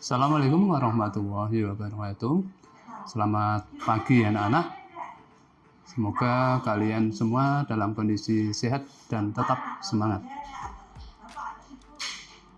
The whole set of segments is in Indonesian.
Assalamualaikum warahmatullahi wabarakatuh. Selamat pagi anak-anak. Semoga kalian semua dalam kondisi sehat dan tetap semangat.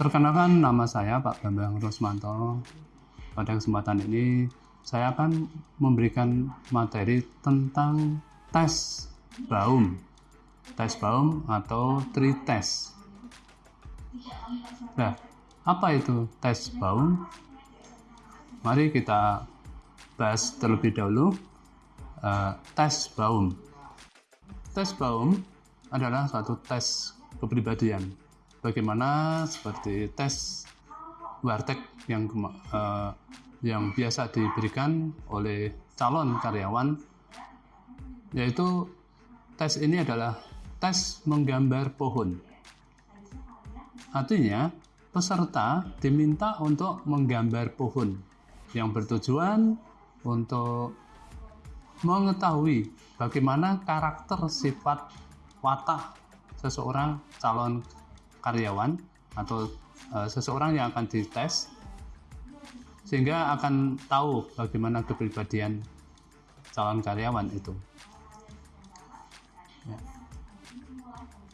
Perkenalkan nama saya Pak Bambang Rosmanto. Pada kesempatan ini saya akan memberikan materi tentang tes baum. Tes baum atau tri tes. Nah, apa itu tes baum? Mari kita bahas terlebih dahulu uh, tes baum. Tes baum adalah suatu tes kepribadian. Bagaimana seperti tes warteg yang uh, yang biasa diberikan oleh calon karyawan, yaitu tes ini adalah tes menggambar pohon. Artinya, peserta diminta untuk menggambar pohon yang bertujuan untuk mengetahui bagaimana karakter sifat watak seseorang calon karyawan atau e, seseorang yang akan dites sehingga akan tahu bagaimana kepribadian calon karyawan itu. Ya.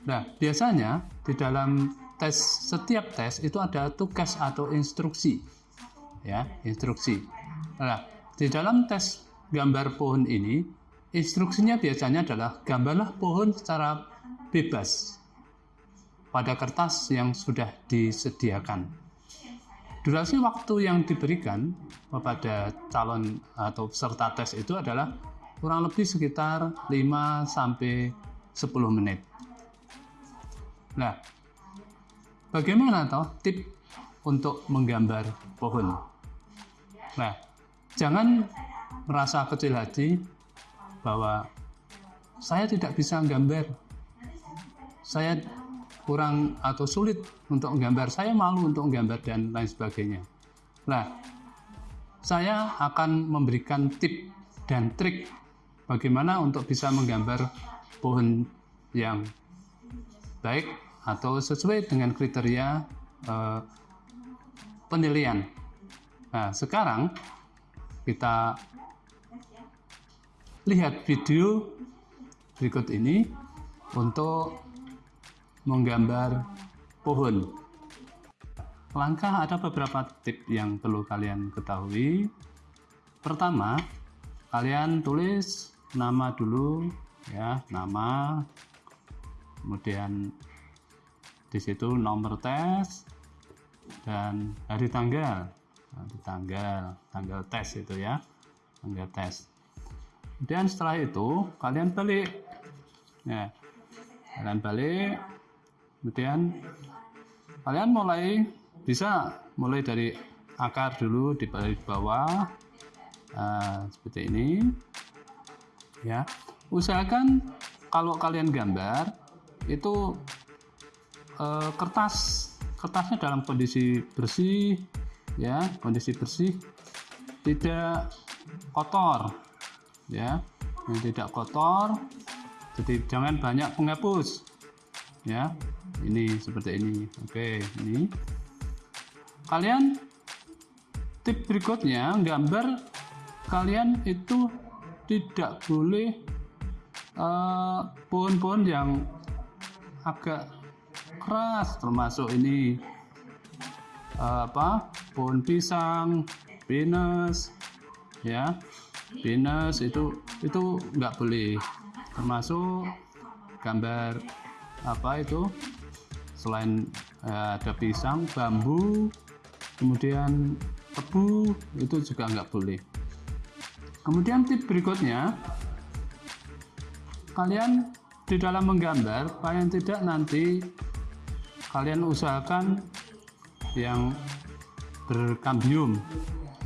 Nah, biasanya di dalam tes setiap tes itu ada tugas atau instruksi. Ya, instruksi. Nah, di dalam tes gambar pohon ini, instruksinya biasanya adalah gambarlah pohon secara bebas pada kertas yang sudah disediakan. Durasi waktu yang diberikan kepada calon atau peserta tes itu adalah kurang lebih sekitar 5 sampai 10 menit. Nah, bagaimana toh tip untuk menggambar pohon? Nah, jangan merasa kecil hati bahwa saya tidak bisa gambar, saya kurang atau sulit untuk menggambar, saya malu untuk menggambar dan lain sebagainya. Nah, saya akan memberikan tip dan trik bagaimana untuk bisa menggambar pohon yang baik atau sesuai dengan kriteria eh, penilaian. Nah, sekarang kita lihat video berikut ini untuk menggambar pohon. Langkah ada beberapa tip yang perlu kalian ketahui. Pertama, kalian tulis nama dulu ya, nama. Kemudian di situ nomor tes dan hari tanggal. Nanti tanggal tanggal tes itu ya. Tanggal tes. Dan setelah itu kalian balik. Ya. Kalian balik. Kemudian kalian mulai bisa mulai dari akar dulu di bawah uh, seperti ini. Ya. Usahakan kalau kalian gambar itu uh, kertas. Kertasnya dalam kondisi bersih ya kondisi bersih. Tidak kotor ya. Yang tidak kotor jadi jangan banyak penghapus ya. Ini seperti ini. Oke ini. Kalian tip berikutnya gambar kalian itu tidak boleh eh, pohon-pohon uh, yang agak keras termasuk ini uh, apa pohon pisang pinus ya. Pinus itu itu nggak boleh. Termasuk gambar apa itu selain uh, ada pisang bambu kemudian tebu itu juga nggak boleh. Kemudian tip berikutnya kalian di dalam menggambar paling tidak nanti kalian usahakan yang berkambium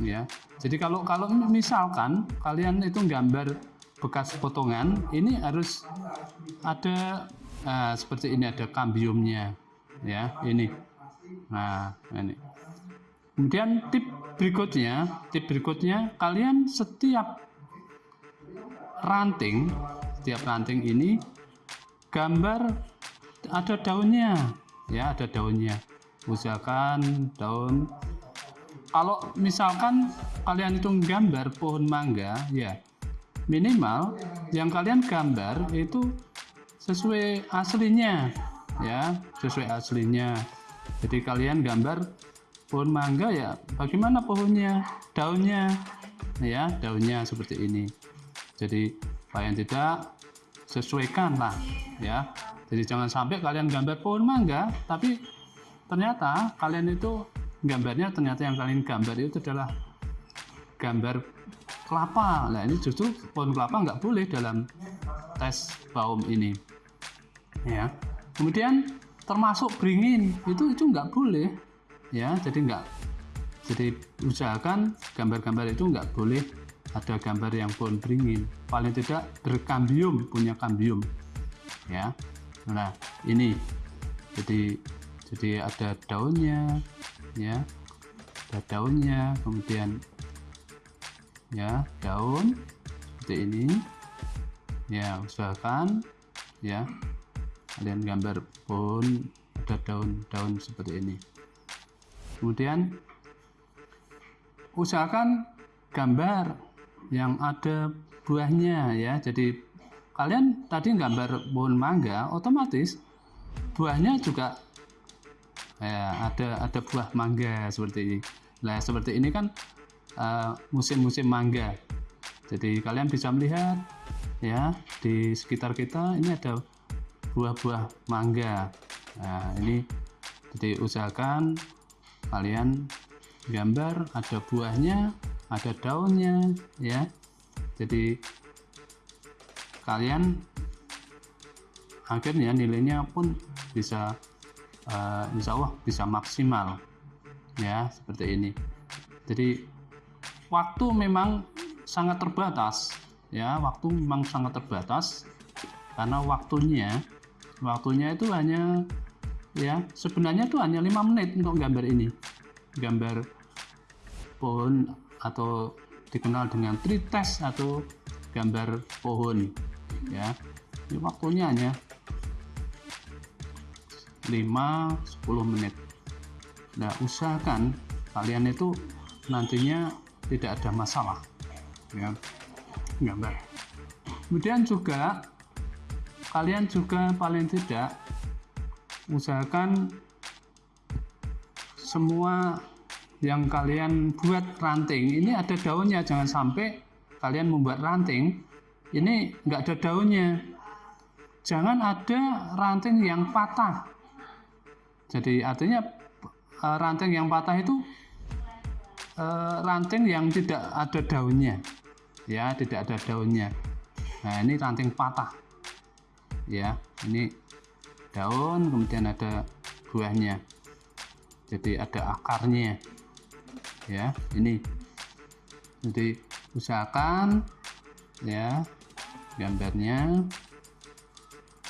ya. Jadi kalau kalau misalkan kalian itu gambar bekas potongan ini harus ada nah, seperti ini ada kambiumnya ya ini. Nah ini. Kemudian tip berikutnya tip berikutnya kalian setiap ranting setiap ranting ini gambar ada daunnya ya ada daunnya. Usahakan daun. Kalau misalkan kalian itu gambar pohon mangga ya minimal yang kalian gambar itu sesuai aslinya ya sesuai aslinya. Jadi kalian gambar pohon mangga ya bagaimana pohonnya daunnya ya daunnya seperti ini. Jadi paling tidak sesuaikan lah ya jadi jangan sampai kalian gambar pohon mangga tapi ternyata kalian itu gambarnya ternyata yang kalian gambar itu adalah gambar kelapa. Nah ini justru pohon kelapa nggak boleh dalam tes baum ini. Ya. Kemudian termasuk beringin itu itu nggak boleh. Ya jadi nggak jadi usahakan gambar-gambar itu nggak boleh ada gambar yang pohon beringin. Paling tidak berkambium punya kambium. Ya nah ini. Jadi jadi ada daunnya ya. Ada daunnya kemudian ya daun seperti ini. Ya usahakan ya. Kalian gambar pohon ada daun-daun seperti ini. Kemudian usahakan gambar yang ada buahnya ya. Jadi kalian tadi gambar pohon mangga otomatis buahnya juga ya, ada ada buah mangga seperti ini. Nah seperti ini kan musim-musim uh, mangga. Jadi kalian bisa melihat ya di sekitar kita ini ada buah-buah mangga. Nah ini jadi usahakan kalian gambar ada buahnya ada daunnya ya. Jadi kalian akhirnya nilainya pun bisa uh, insya Allah bisa maksimal ya seperti ini. Jadi waktu memang sangat terbatas ya waktu memang sangat terbatas karena waktunya waktunya itu hanya ya sebenarnya itu hanya lima menit untuk gambar ini. Gambar pohon atau dikenal dengan tree test atau gambar pohon ya. Ini waktunya hanya 5-10 menit. Nah usahakan kalian itu nantinya tidak ada masalah ya. Gambar kemudian juga kalian juga paling tidak usahakan semua yang kalian buat ranting. Ini ada daunnya jangan sampai kalian membuat ranting ini nggak ada daunnya. Jangan ada ranting yang patah. Jadi artinya eh, ranting yang patah itu eh, ranting yang tidak ada daunnya. Ya tidak ada daunnya. Nah ini ranting patah. Ya ini daun kemudian ada buahnya. Jadi ada akarnya. Ya ini. Jadi usahakan ya gambarnya.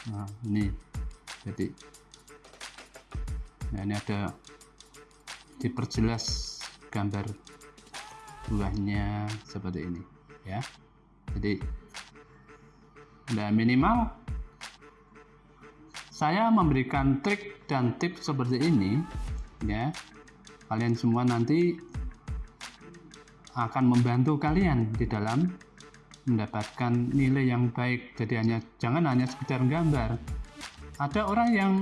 Nah ini. Jadi nah ini ada diperjelas gambar buahnya seperti ini ya. Jadi nah minimal saya memberikan trik dan tips seperti ini ya. Kalian semua nanti akan membantu kalian di dalam mendapatkan nilai yang baik. Jadi hanya jangan hanya sekedar gambar ada orang yang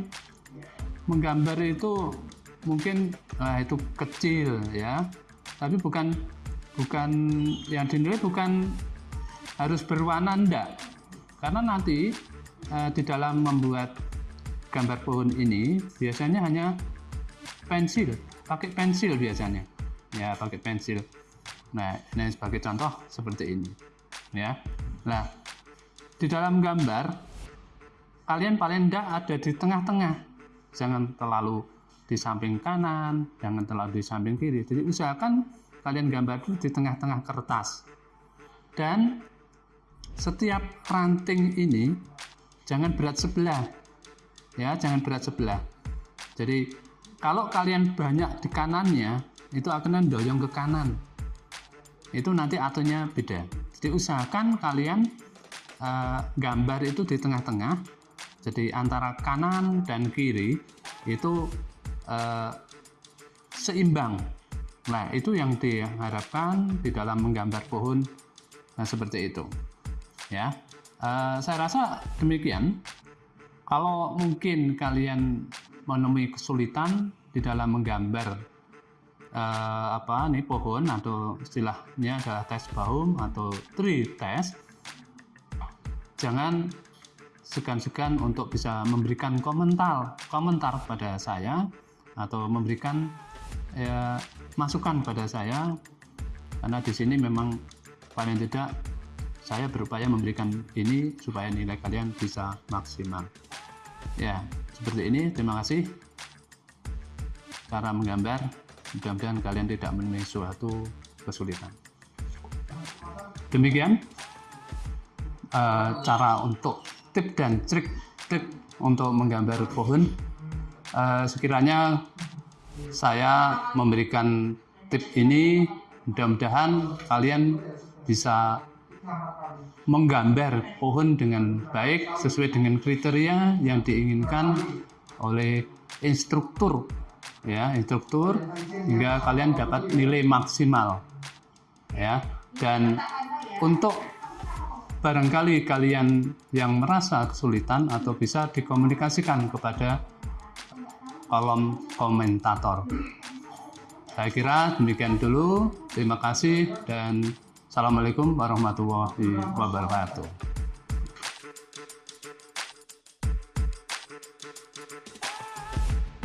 menggambar itu mungkin nah, itu kecil ya. Tapi bukan bukan yang dinilai bukan harus berwarna enggak karena nanti eh, di dalam membuat gambar pohon ini biasanya hanya pensil. Pakai pensil biasanya. Ya pakai pensil. Nah ini sebagai contoh seperti ini ya. Nah di dalam gambar kalian paling tidak ada di tengah-tengah. Jangan terlalu di samping kanan jangan terlalu di samping kiri. Jadi usahakan kalian gambar dulu di tengah-tengah kertas. Dan setiap ranting ini jangan berat sebelah. Ya jangan berat sebelah. Jadi kalau kalian banyak di kanannya itu akan mendorong ke kanan. Itu nanti aturnya beda jadi usahakan kalian uh, gambar itu di tengah-tengah jadi antara kanan dan kiri itu uh, seimbang Nah, itu yang diharapkan di dalam menggambar pohon nah seperti itu. Ya. Uh, saya rasa demikian. Kalau mungkin kalian menemui kesulitan di dalam menggambar uh, apa nih pohon atau istilahnya adalah tes baum atau tree test. Jangan segan-segan untuk bisa memberikan komentar komentar pada saya atau memberikan ya, masukan pada saya. Karena di sini memang paling tidak saya berupaya memberikan ini supaya nilai kalian bisa maksimal. Ya seperti ini. Terima kasih. Cara menggambar mudah-mudahan kalian tidak menemui suatu kesulitan. Demikian uh, cara untuk tip dan trik trik untuk menggambar pohon. Uh, sekiranya saya memberikan tip ini mudah-mudahan kalian bisa menggambar pohon dengan baik sesuai dengan kriteria yang diinginkan oleh instruktur ya instruktur hingga kalian dapat nilai maksimal. Ya dan untuk barangkali kalian yang merasa kesulitan atau bisa dikomunikasikan kepada kolom komentator. Saya kira demikian dulu. Terima kasih dan assalamualaikum warahmatullahi wabarakatuh